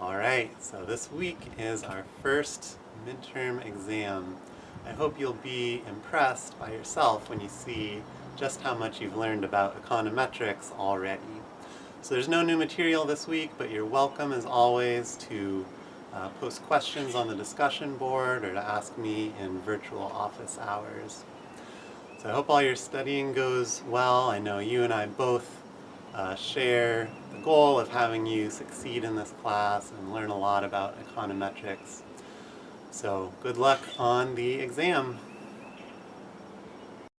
All right, so this week is our first midterm exam. I hope you'll be impressed by yourself when you see just how much you've learned about econometrics already. So there's no new material this week, but you're welcome as always to uh, post questions on the discussion board or to ask me in virtual office hours. So I hope all your studying goes well. I know you and I both uh, share the goal of having you succeed in this class and learn a lot about econometrics. So good luck on the exam.